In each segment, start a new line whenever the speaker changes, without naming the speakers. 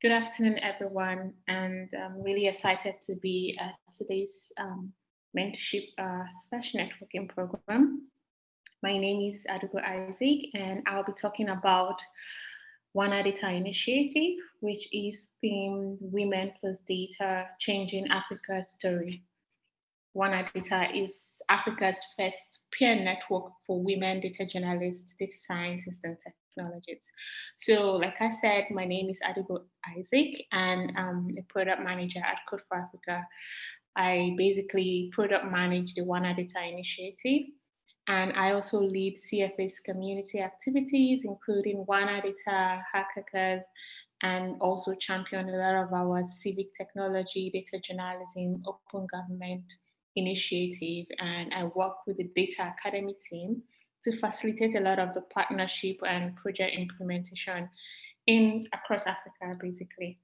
Good afternoon, everyone, and I'm really excited to be at today's um, mentorship uh, special networking program. My name is Adugo Isaac, and I'll be talking about WanaData Initiative, which is themed Women Plus Data Changing Africa's Story. One Data is Africa's first peer network for women data journalists, data scientists, and technologists. So like I said, my name is Adigo Isaac and um, I'm a product manager at Code for Africa. I basically product manage the WanaData initiative and I also lead CFA's community activities, including WanaData, Hackers, and also champion a lot of our civic technology, data journalism, open government initiative. And I work with the Data Academy team to facilitate a lot of the partnership and project implementation in across Africa, basically.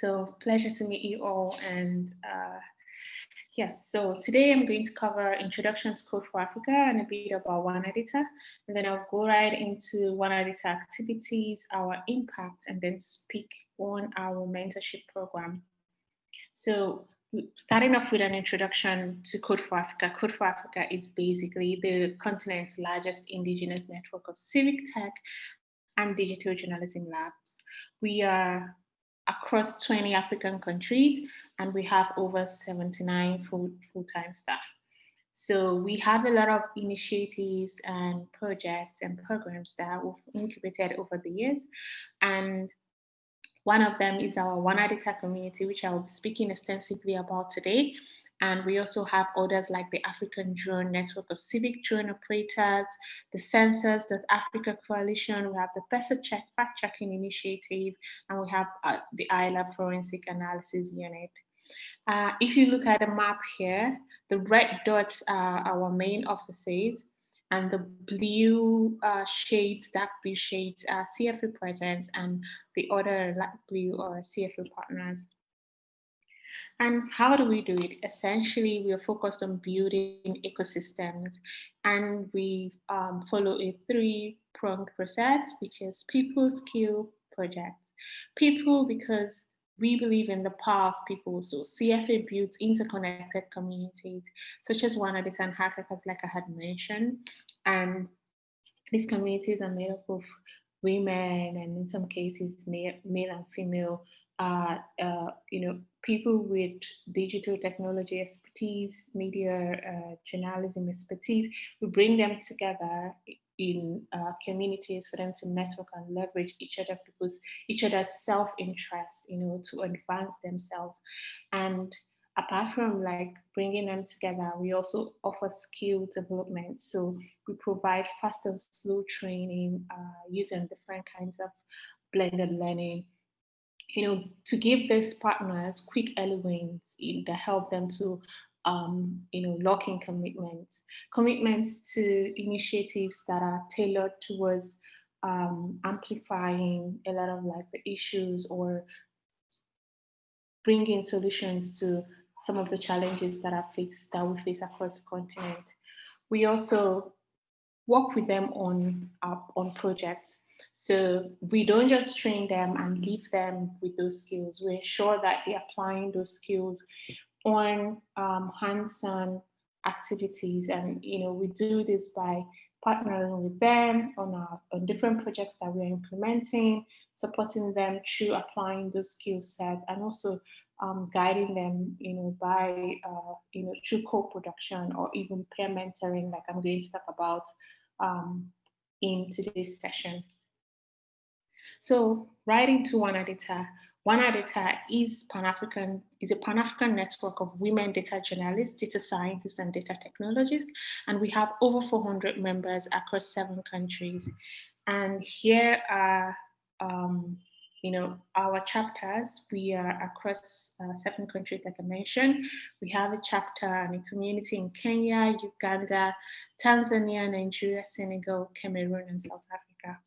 So pleasure to meet you all. And uh, yes, so today I'm going to cover Introduction to Code for Africa and a bit about WanaData. And then I'll go right into WanaData activities, our impact, and then speak on our mentorship program. So starting off with an introduction to Code for Africa. Code for Africa is basically the continent's largest indigenous network of civic tech and digital journalism labs. We are across 20 African countries and we have over 79 full, full-time staff. So we have a lot of initiatives and projects and programs that we've incubated over the years. And one of them is our WanaData community, which I will be speaking extensively about today. And we also have others like the African Drone Network of Civic Drone Operators, the census africa Coalition, we have the PesaCheck Fact Checking Initiative, and we have uh, the ILAB Forensic Analysis Unit. Uh, if you look at the map here, the red dots are our main offices and the blue uh, shades, dark blue shades are CFA presence and the other light blue are CFA partners. And how do we do it? Essentially, we are focused on building ecosystems and we um, follow a three-pronged process, which is people, skill, projects. People, because we believe in the power of people. So CFA builds interconnected communities, such as one of the Tan hackers, like I had mentioned. And these communities are made up of women and in some cases male, male and female, uh, uh, you know, people with digital technology expertise, media uh, journalism expertise. We bring them together in uh, communities for them to network and leverage each other people's each other's self-interest you know to advance themselves. And apart from like bringing them together we also offer skill development. So we provide fast and slow training uh, using different kinds of blended learning you know to give these partners quick elements that help them to um, you know, locking commitments, commitments to initiatives that are tailored towards um, amplifying a lot of like the issues or bringing solutions to some of the challenges that are faced that we face across the continent. We also work with them on uh, on projects. So we don't just train them and leave them with those skills. We ensure that they're applying those skills on um, hands-on activities. And, you know, we do this by partnering with them on, our, on different projects that we're implementing, supporting them through applying those skill sets and also um, guiding them, you know, by, uh, you know, through co-production or even peer mentoring, like I'm going to talk about um, in today's session. So writing to WanaData, WanaData is Pan-African, is a Pan-African network of women data journalists, data scientists, and data technologists. And we have over 400 members across seven countries. And here are, um, you know, our chapters. We are across uh, seven countries, like I mentioned. We have a chapter and a community in Kenya, Uganda, Tanzania, Nigeria, Senegal, Cameroon, and South Africa.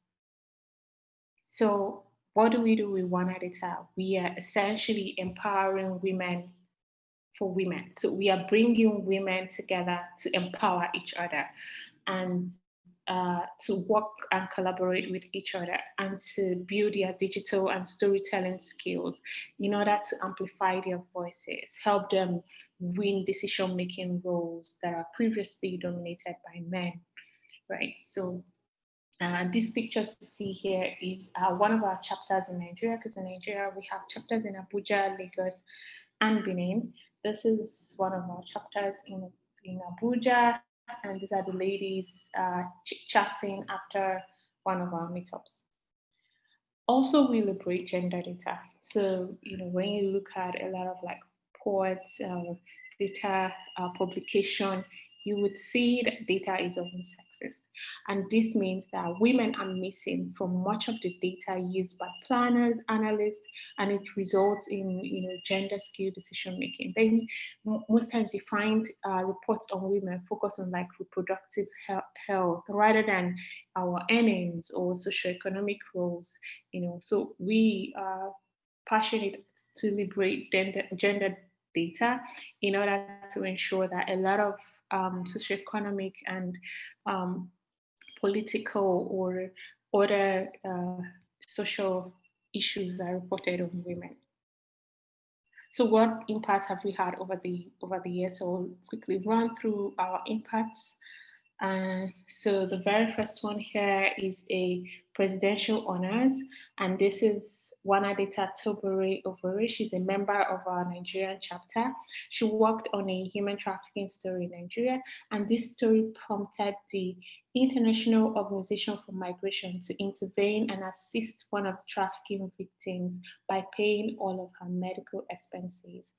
So what do we do with WanaData? We are essentially empowering women for women. So we are bringing women together to empower each other. And uh, to work and collaborate with each other and to build their digital and storytelling skills in order to amplify their voices, help them win decision-making roles that are previously dominated by men, right? So uh, these pictures you see here is uh, one of our chapters in Nigeria, because in Nigeria we have chapters in Abuja, Lagos, and Benin. This is one of our chapters in, in Abuja, and these are the ladies uh, chatting after one of our meetups. Also, we liberate gender data. So, you know, when you look at a lot of like ports, uh, data uh, publication, you would see that data is often sexist. And this means that women are missing from much of the data used by planners, analysts, and it results in you know, gender skewed decision making. Then most times you find uh, reports on women focus on like reproductive health rather than our earnings or socioeconomic roles. You know, so we are passionate to liberate gender, gender data in order to ensure that a lot of um, socioeconomic and um, political or other uh, social issues are reported on women. So what impacts have we had over the over the years? So we'll quickly run through our impacts. Uh, so the very first one here is a presidential honors, and this is WanaData Tobore Ovuorie. She's a member of our Nigerian chapter. She worked on a human trafficking story in Nigeria, and this story prompted the International Organization for Migration to intervene and assist one of the trafficking victims by paying all of her medical expenses.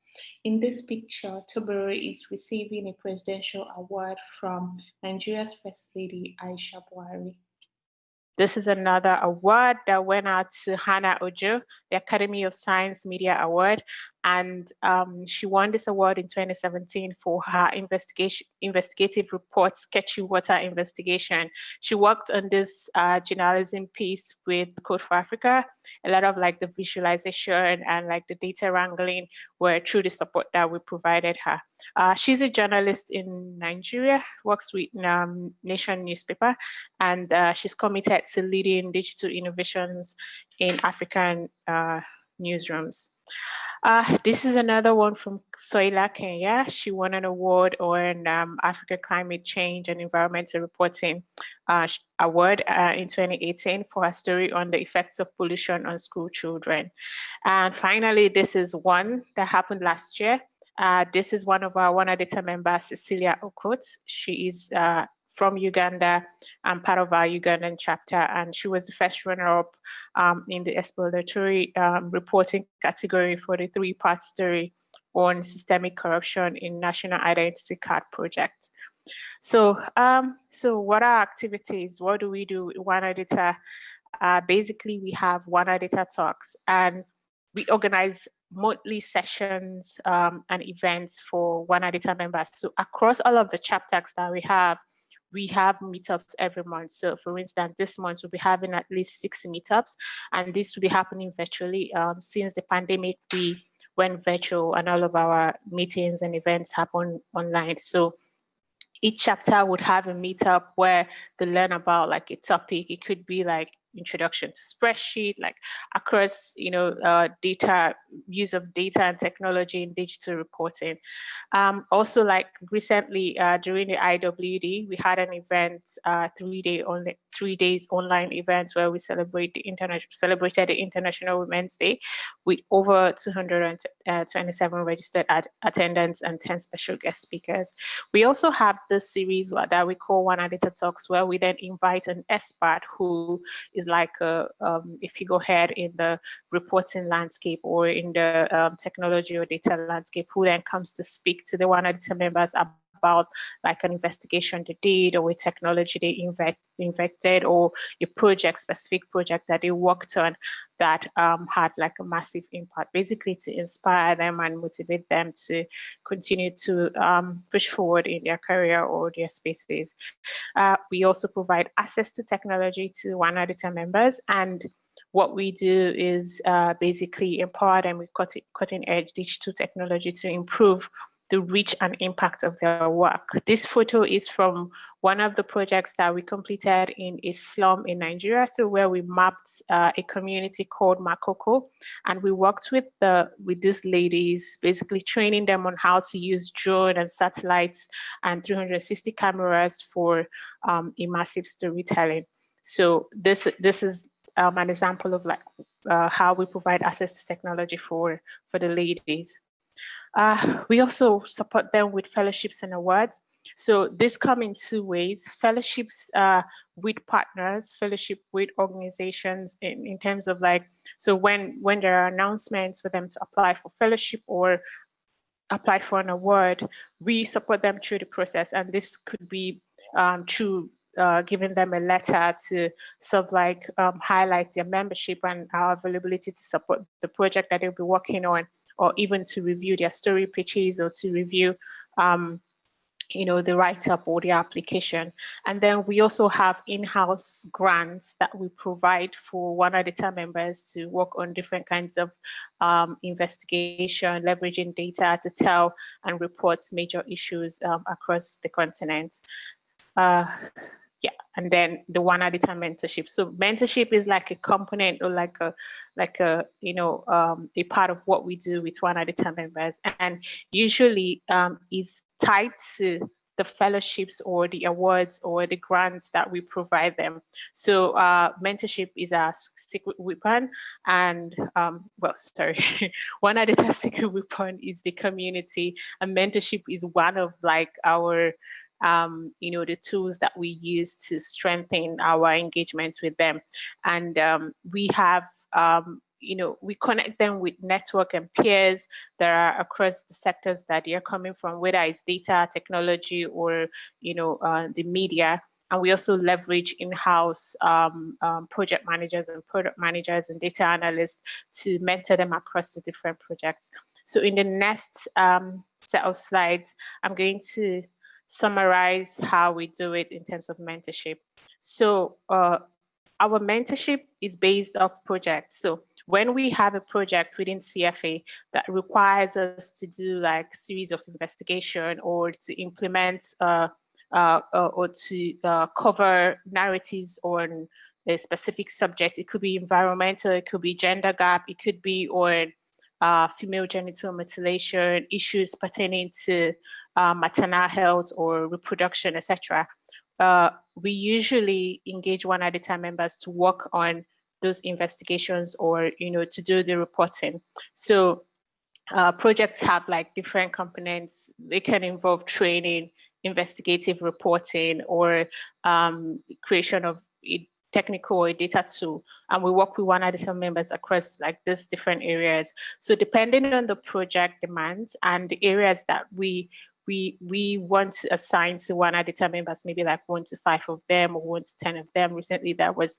In this picture, Tobore is receiving a presidential award from Nigeria's First Lady, Aisha Buhari. This is another award that went out to Hannah Ojo, the Academy of Science Media Award and um, she won this award in 2017 for her investigation investigative report sketchy water investigation. She worked on this uh, journalism piece with code for africa. A lot of like the visualization and like the data wrangling were through the support that we provided her. Uh, she's a journalist in nigeria works with um, nation newspaper and uh, she's committed to leading digital innovations in african uh, newsrooms uh, this is another one from Soila Kenya. She won an award on um, Africa Climate Change and Environmental Reporting uh, Award uh, in 2018 for her story on the effects of pollution on school children. And finally, this is one that happened last year. Uh, this is one of our WanaData members, Cecilia Okot. She is uh, from Uganda and part of our Ugandan chapter. And she was the first runner-up um, in the exploratory um, reporting category for the three-part story on systemic corruption in National Identity Card Project. So, um, so what are activities? What do we do WanaData? Uh, basically, we have WanaData talks, and we organize monthly sessions um, and events for WanaData members. So across all of the chapters that we have, we have meetups every month. So for instance, this month we'll be having at least six meetups and this will be happening virtually. Um, since the pandemic, we went virtual and all of our meetings and events happen online. So each chapter would have a meetup where they learn about like a topic. It could be like introduction to spreadsheet, like across, you know, uh, data, use of data and technology in digital reporting. Um, also, like recently uh, during the IWD, we had an event, uh, three day only, three days online event where we celebrate the international celebrated the International Women's Day with over 227 registered attendants and 10 special guest speakers. We also have this series that we call WanaData Talks, where we then invite an expert who is like a, um, if you go ahead in the reporting landscape or in the um, technology or data landscape, who then comes to speak to the WanaData members about like an investigation they did or a technology they invest, invested or a project, specific project that they worked on that um, had like a massive impact, basically to inspire them and motivate them to continue to um, push forward in their career or their spaces. Uh, we also provide access to technology to WanaData members and what we do is uh, basically empower them with cutting, cutting edge digital technology to improve the reach and impact of their work. This photo is from one of the projects that we completed in a slum in Nigeria, so where we mapped uh, a community called Makoko, and we worked with the with these ladies, basically training them on how to use drone and satellites and 360 cameras for um, immersive storytelling. So this this is um, an example of like uh, how we provide access to technology for for the ladies. Uh, we also support them with fellowships and awards. So this come in two ways, fellowships uh, with partners, fellowship with organizations in, in terms of like, so when, when there are announcements for them to apply for fellowship or apply for an award, we support them through the process. And this could be um, through uh, giving them a letter to sort of like um, highlight their membership and our availability to support the project that they'll be working on or even to review their story pitches or to review um, you know, the write-up or the application. And then we also have in-house grants that we provide for WanaData members to work on different kinds of um, investigation, leveraging data to tell and report major issues um, across the continent. Uh, and then the WanaData mentorship. So mentorship is like a component or like a like a you know um, a part of what we do with WanaData members. And usually um, is tied to the fellowships or the awards or the grants that we provide them. So uh, mentorship is a secret weapon and um, well, sorry, one other secret weapon is the community. And mentorship is one of like our um, you know, the tools that we use to strengthen our engagement with them. And um, we have, um, you know, we connect them with network and peers that are across the sectors that they're coming from, whether it's data, technology, or, you know, uh, the media. And we also leverage in-house um, um, project managers and product managers and data analysts to mentor them across the different projects. So in the next um, set of slides, I'm going to summarize how we do it in terms of mentorship. So uh, our mentorship is based off projects. So when we have a project within CFA that requires us to do like series of investigation or to implement uh, uh, uh or to uh, cover narratives on a specific subject, it could be environmental, it could be gender gap, it could be on uh, female genital mutilation, issues pertaining to uh, maternal health or reproduction, etc. Uh, we usually engage WanaData members to work on those investigations or you know to do the reporting. So uh, projects have like different components. They can involve training, investigative reporting, or um, creation of technical or data tool and we work with WanaData members across like these different areas so depending on the project demands and the areas that we we we want to assign to one time members maybe like one to five of them or one to 10 of them. Recently that was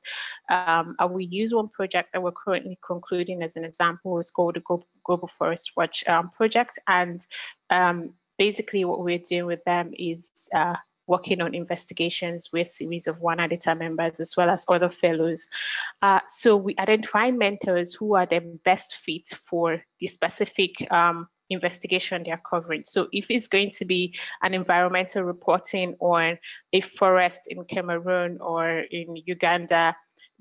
um we use one project that we're currently concluding as an example. It's called the global forest watch um, project. And um, basically what we're doing with them is uh, working on investigations with series of WanaData members as well as other fellows. Uh, so we identify mentors who are the best fits for the specific um, investigation they're covering. So if it's going to be an environmental reporting on a forest in Cameroon or in Uganda,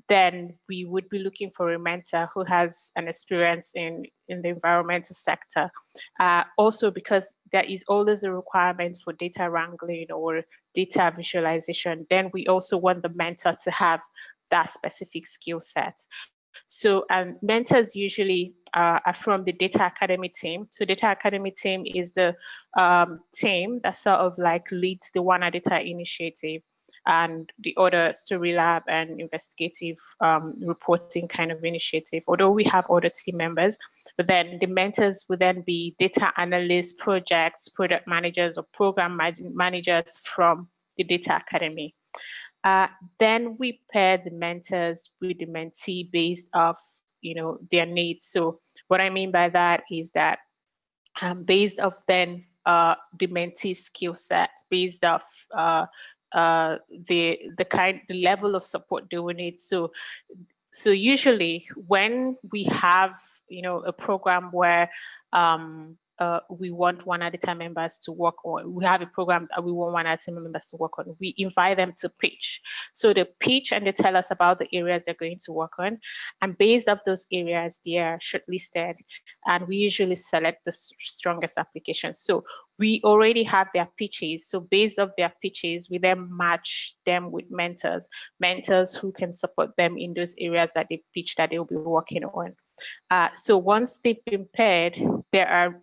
then we would be looking for a mentor who has an experience in, in the environmental sector. Uh, also because there is always a requirement for data wrangling or data visualization, then we also want the mentor to have that specific skill set. So um, mentors usually uh, are from the Data Academy team. So Data Academy team is the um, team that sort of like leads the WanaData initiative and the other story lab and investigative um, reporting kind of initiative, although we have other team members, but then the mentors would then be data analysts, projects, product managers or program managers from the Data Academy. Uh, then we pair the mentors with the mentee based off, you know, their needs. So what I mean by that is that um, based off then uh, the mentee skill set, based off uh, uh, the the kind the level of support they will need. So so usually when we have you know a program where um, uh, we want WanaData members to work on. We have a program that we want WanaData members to work on. We invite them to pitch. So they pitch and they tell us about the areas they're going to work on. And based off those areas, they are shortlisted. And we usually select the strongest applications. So we already have their pitches. So based off their pitches, we then match them with mentors, mentors who can support them in those areas that they pitch that they'll be working on. Uh, so once they've been paired, there are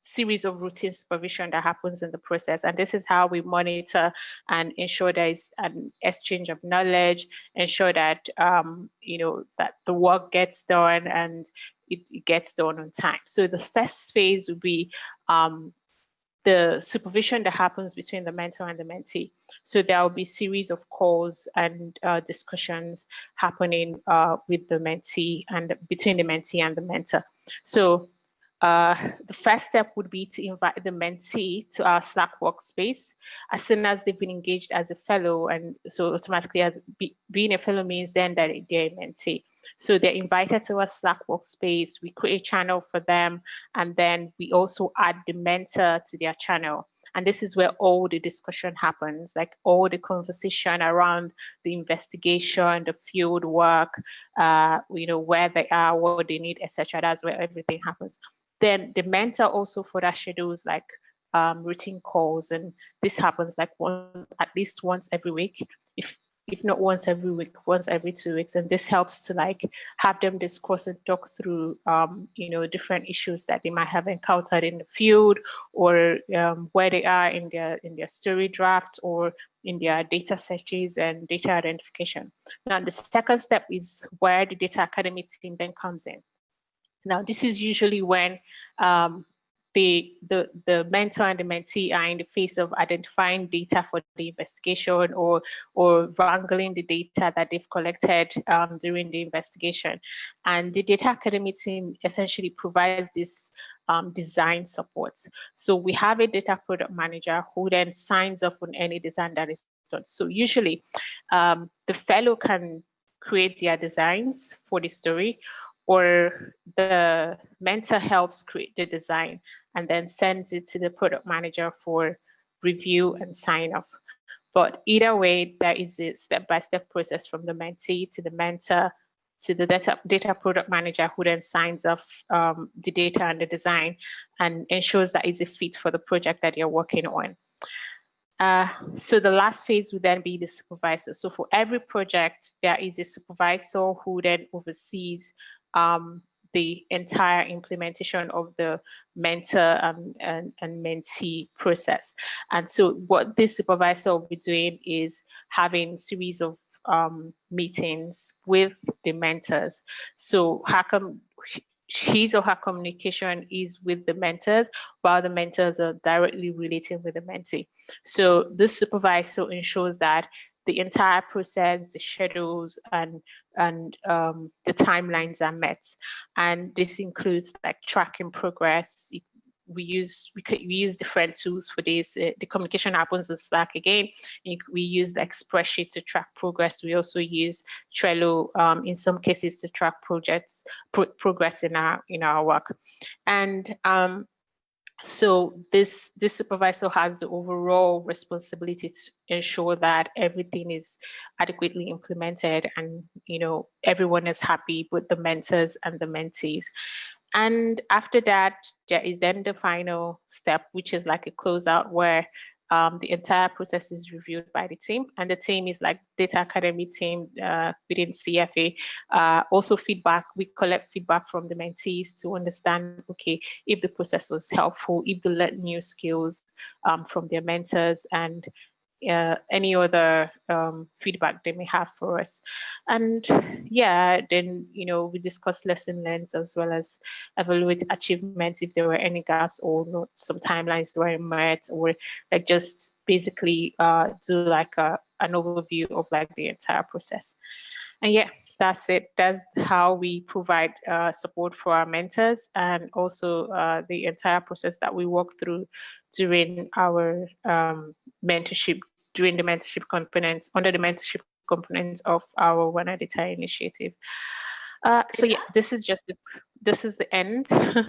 series of routine supervision that happens in the process. And this is how we monitor and ensure there is an exchange of knowledge, ensure that, um, you know, that the work gets done and it, it, gets done on time. So the first phase would be um, the supervision that happens between the mentor and the mentee. So there will be series of calls and uh, discussions happening uh, with the mentee and between the mentee and the mentor. So uh, the first step would be to invite the mentee to our Slack workspace as soon as they've been engaged as a fellow. And so automatically as be, being a fellow means then that they're a mentee. So they're invited to our Slack workspace. We create a channel for them. And then we also add the mentor to their channel. And this is where all the discussion happens, like all the conversation around the investigation, the field work, uh, you know, where they are, what they need, etc. That's where everything happens. Then the mentor also for that schedules like um, routine calls, and this happens like one at least once every week, if if not once every week, once every two weeks, and this helps to like have them discuss and talk through, um, you know, different issues that they might have encountered in the field, or um, where they are in their in their story draft, or in their data searches and data identification. Now, the second step is where the data academy team then comes in. Now, this is usually when um, the, the, the mentor and the mentee are in the face of identifying data for the investigation or, or wrangling the data that they've collected um, during the investigation. And the data academy team essentially provides this um, design support. So we have a data product manager who then signs off on any design that is done. So usually um, the fellow can create their designs for the story or the mentor helps create the design and then sends it to the product manager for review and sign off. But either way, there is a step-by-step -step process from the mentee to the mentor to the data, data product manager who then signs off um, the data and the design and ensures that it's a fit for the project that you're working on. Uh, so the last phase would then be the supervisor. So for every project, there is a supervisor who then oversees um, the entire implementation of the mentor um, and, and mentee process. And so what this supervisor will be doing is having series of um, meetings with the mentors. So how come his or her communication is with the mentors while the mentors are directly relating with the mentee. So this supervisor ensures that the entire process, the schedules, and and um, the timelines are met. And this includes like tracking progress. We use we, could, we use different tools for this. Uh, the communication happens in Slack again. We use the spreadsheet to track progress. We also use Trello um, in some cases to track projects pro progress in our in our work. And um, so this, this supervisor has the overall responsibility to ensure that everything is adequately implemented and you know everyone is happy with the mentors and the mentees. And after that, there is then the final step, which is like a closeout where um, the entire process is reviewed by the team and the team is like data academy team uh, within CFA. Uh, also feedback, we collect feedback from the mentees to understand, okay, if the process was helpful, if they learned new skills um, from their mentors and uh, any other um, feedback they may have for us. And yeah, then, you know, we discuss lesson learned as well as evaluate achievements if there were any gaps or not, some timelines were met or like just basically uh, do like a, an overview of like the entire process. And yeah, that's it. That's how we provide uh, support for our mentors and also uh, the entire process that we walk through during our um, mentorship during the mentorship components, under the mentorship components of our WanaData initiative. Uh, so yeah, this is just the, this is the end.